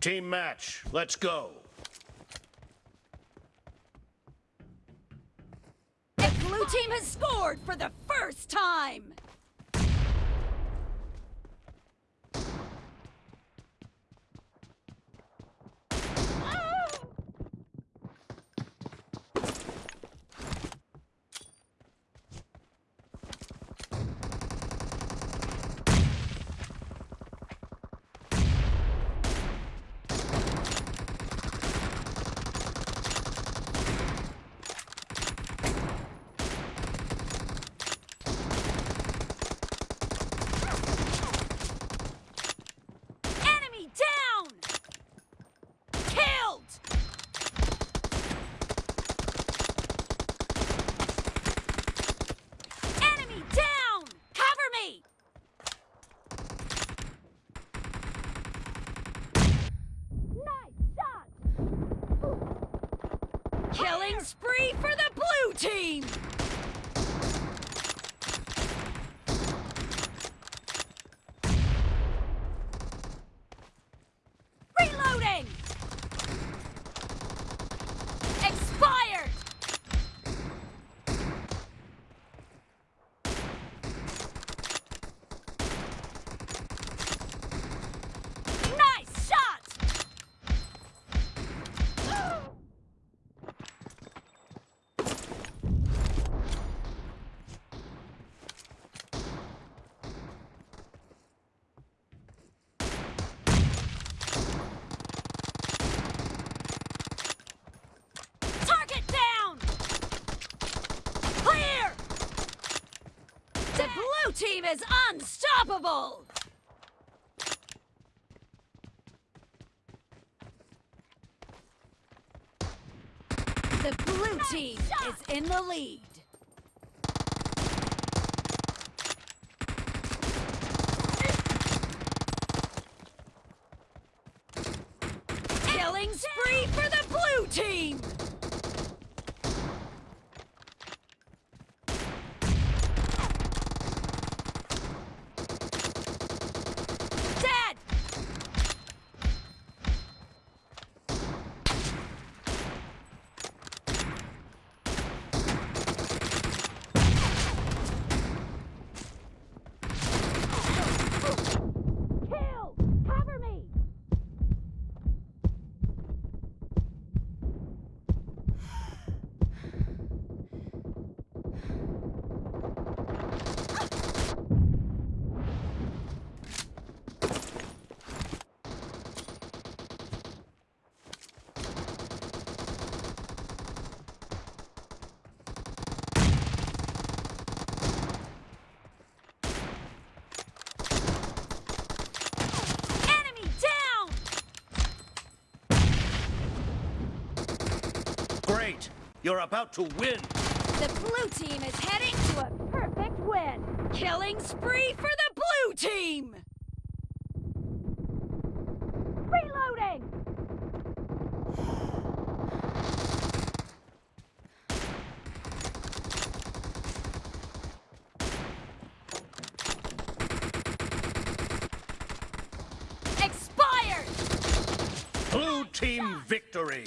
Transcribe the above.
Team match, let's go. The blue team has scored for the first time! Killing spree for the blue team! Reloading! Expired! Nice shot! Target down! Clear! The blue team is unstoppable! The blue team is in the lead. Killing spree for the blue team! Great! You're about to win! The blue team is heading to a perfect win. Killing spree for the blue team! Reloading! Expired! Blue team victory!